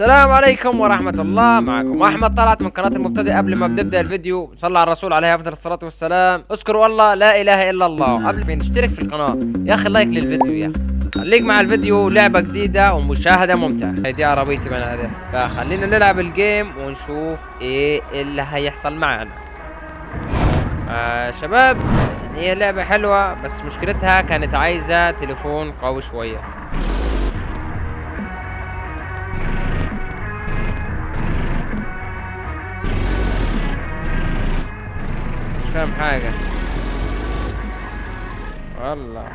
السلام عليكم ورحمة الله. معكم أحمد طلعت من قناة المبتدئ قبل ما بنبدأ الفيديو. صلى على الرسول عليه أفضل الصلاة والسلام. اذكروا الله لا إله إلا الله. قبل ما نشترك في القناة. يا أخي like للفيديو يا أخي. خليك مع الفيديو لعبة جديدة ومشاهدة ممتعة. هي دي عربيتي من هذا فخلينا نلعب ال game ونشوف إيه اللي هيحصل معنا. آه شباب يعني هي لعبة حلوة بس مشكلتها كانت عايزة تليفون قوي شوية. فاهم حاجة. والله.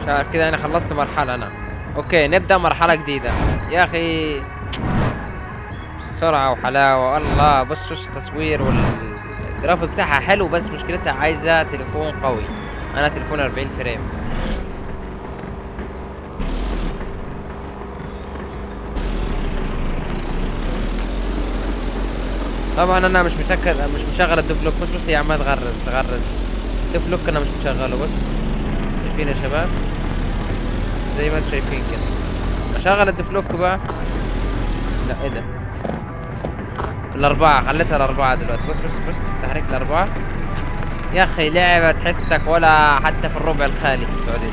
مش عارف كده أنا خلصت مرحلة أنا. okay نبدأ مرحلة جديدة. يا أخي سرعة وحلاوة. الله بص وش التصوير والجرافيك بتاعها حلو بس مشكلتها عايزة تليفون قوي. أنا تليفون 40 frame. طبعا أنا مش مسكر مش مشغل الدفلوك بص بص هي عمال تغرز تغرز الدفلوك أنا مش مشغله. بص شايفين يا شباب؟ زي ما أنتم شايفين كده. أشغل الدفلوك بقى. لا إيه ده؟ الأربعة خليتها الأربعة دلوقتي. بص بص بص تحريك الأربعة. يا أخي لعبة تحسك ولا حتى في الربع الخالي في السعودية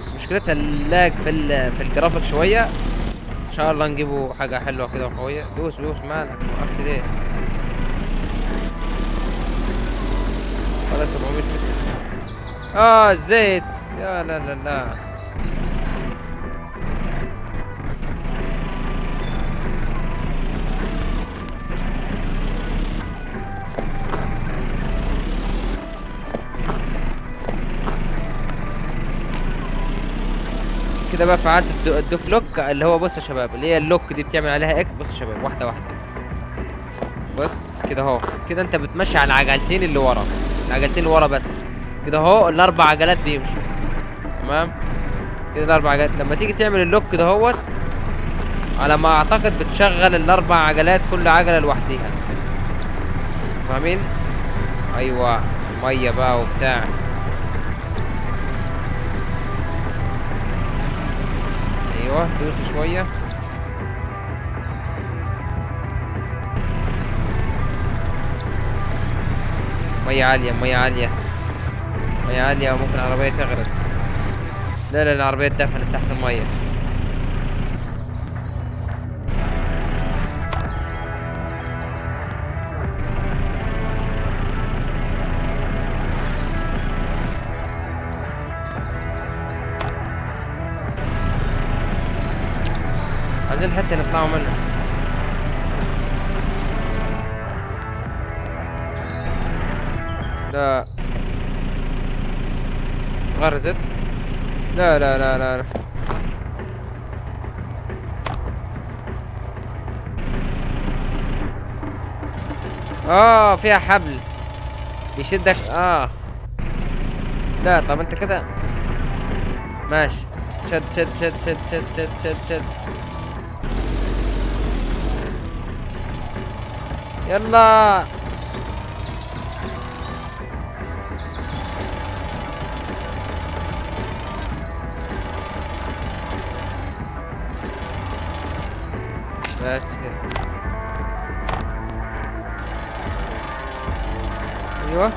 بس مشكلتها اللاج في ال في الجرافيك شوية. إن شاء الله نجيبوا حاجة حلوة كده وقوية. دوس دوس مالك وقفت ليه؟ ولا 700 متر. آه الزيت. يا لا لا لا. كده بقى فعلت ال di- ال diff lock اللي هو بص يا شباب اللي هي ال lock دي بتعمل عليها X بص يا شباب واحدة واحدة. بص كده أهو. كده أنت بتمشي على العجلتين اللي ورا. العجلتين اللي ورا بس. كده أهو الأربع عجلات بيمشوا. تمام؟ كده الأربع عجلات. لما تيجي تعمل ال lock كده أهوت على ما أعتقد بتشغل الأربع عجلات كل عجلة لوحديها. فاهمين؟ أيوه. مية بقى وبتاع. أيوه دوس شوية. مية عالية مية عالية. مية عالية وممكن العربية تغرس. لا لا العربية اتدفنت تحت المية. عايزين حتى نطلعوا منها لا. غرزت. لا لا لا لا, لا. آه فيها حبل. يشدك آه. لا طب أنت كده. ماشي. شد شد شد شد شد شد شد, شد. يلا. بس كده. أيوه.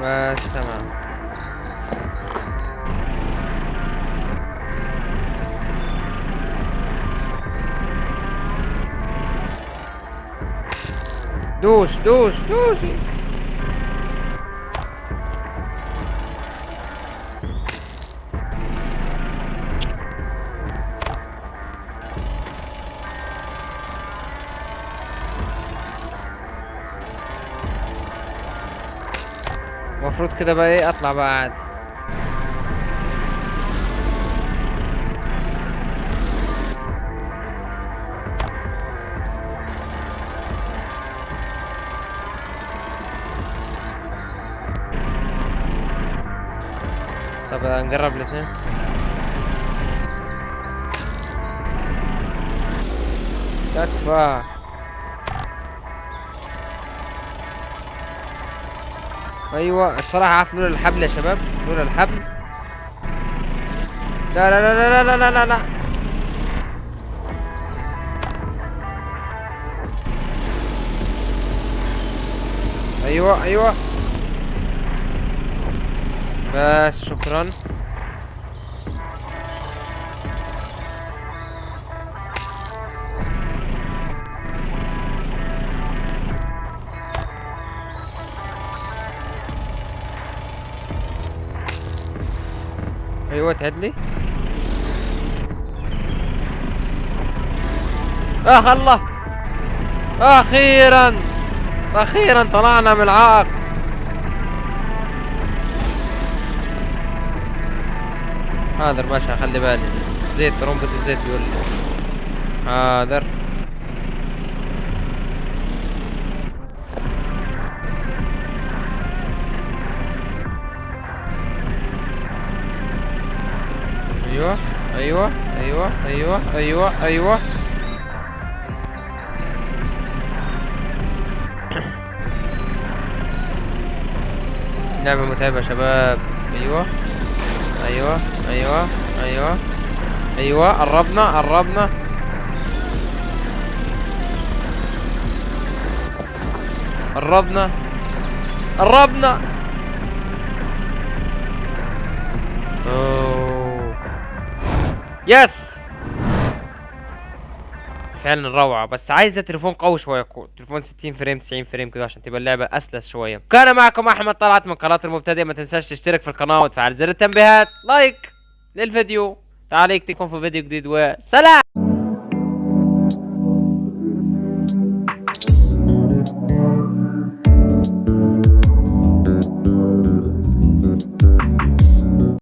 بس تمام. دوس دوس دوسي المفروض كده بقى إيه؟ أطلع بقى عادي طب نجرب الاثنين. تكفى. أيوه الصراحة عارف لولا الحبل يا شباب؟ لولا الحبل. لا لا لا لا لا لا لا لا. أيوه أيوه. بس شكرا. أيوه تعدلي آخ الله. أخيرا. أخيرا طلعنا من العائق حاضر باشا خلي بالي. الزيت ترمبة الزيت بيقول لي. حاضر أيوه أيوه أيوه أيوه أيوه أيوه. لعبة متعبة يا شباب. أيوه. أيوه أيوه أيوه. أيوه قربنا قربنا. قربنا قربنا. أوه. yes فعلا روعة. بس عايزة تليفون قوي شوية كو. تليفون 60 frame 90 frame كده عشان تبقى اللعبة أسلس شوية. كان معكم أحمد طلعت من قناة المبتدئ ما تنساش تشترك في القناة وتفعل زر التنبيهات. like للفيديو. تعاليك تكون في فيديو جديد وسلام!